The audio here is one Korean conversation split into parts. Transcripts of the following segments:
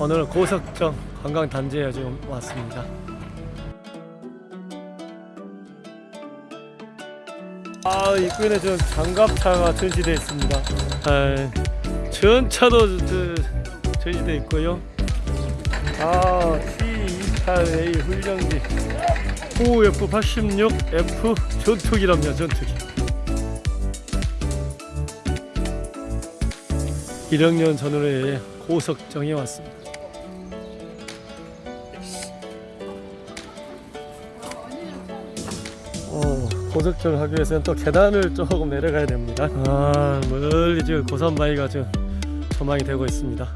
오늘 고석정 관광단지에 지금 왔습니다. 아 입구에는 지금 장갑차가 전시되어 있습니다. 아, 전차도 저, 전시되어 있고요. 아 T28A 훈련기 OF86F 전투기랍니다. 전투기. 1학년 전후에 고석정에 왔습니다. 어, 고석정 하기 위해서는 또 계단을 조금 내려가야 됩니다. 아, 멀리 지금 고산바위가 지금 조망이 되고 있습니다.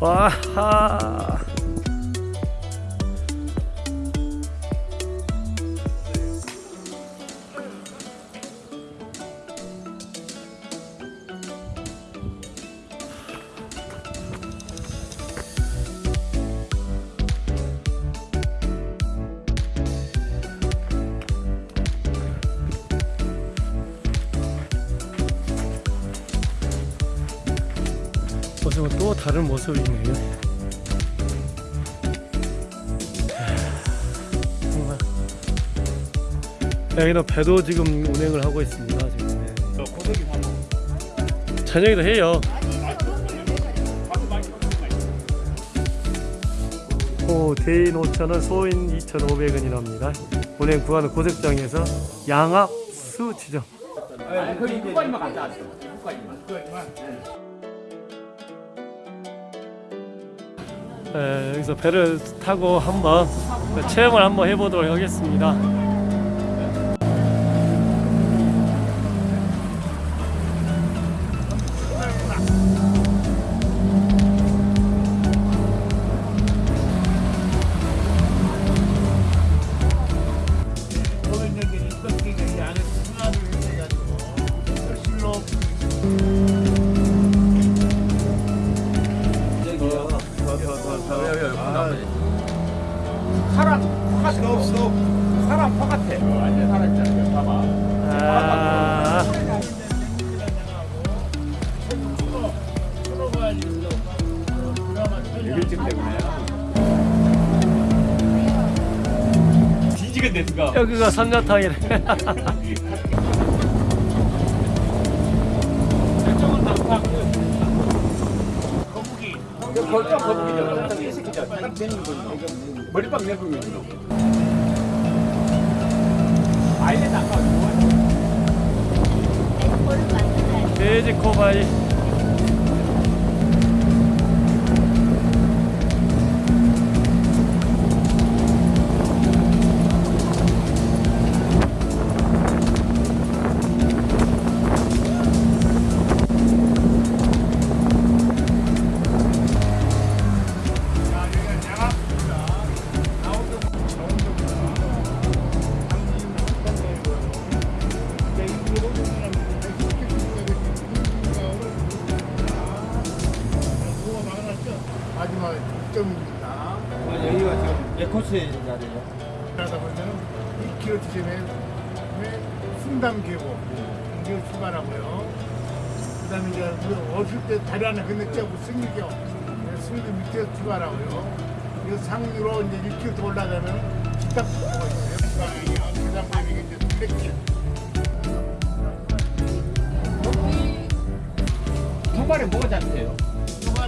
와하! 모습은 또 다른 모습이네요. 정말. 여기는 배도 지금 운행을 하고 있습니다. 지금. 네. 저녁에도 해요. 오, 대인 5,000원, 소인 2,500원이랍니다. 운행 구간은 고색장에서 양압 수 지점. 거기 누가지만 갔다 왔어. 누가지만. 네, 여기서 배를 타고 한번 체험을 한번 해보도록 하겠습니다. 뒤지겠네 누가. 여기가 삼녀탕이래. 거북이. 벌써 거북이죠. 이 새끼죠. 딱 되는 거지. 머리빵 이거. 아예 나가. 돼지 코바이. 마지막 점입니다. 여기가 지금 에코스의 자리예요. 그러다 보면은 2km 지점에 순담 계곡 이제 출발하고요. 그다음에 이제 어릴 때 다리 하나 건넜죠, 승리교. 승리교 밑에 출발하고요. 이 상류로 이제 1km 올라가면 있어요. 이제 둘레길. 통발에 뭐가 잡혀요?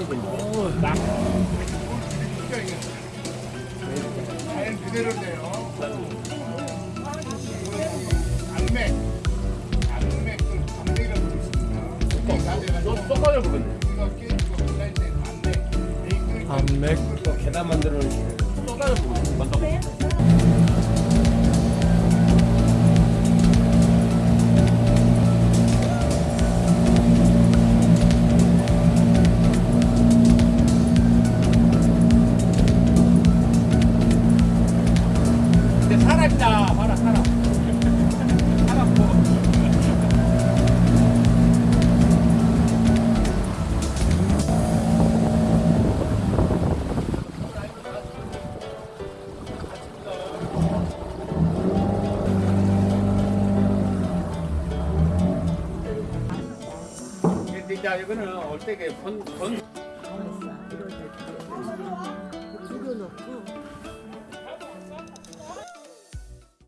있습니다. 이거 깨지고 때 안맥. 안맥. 또 계단 만들어. 사람 만나고. 근 이제 이거는 올 때게 본, 본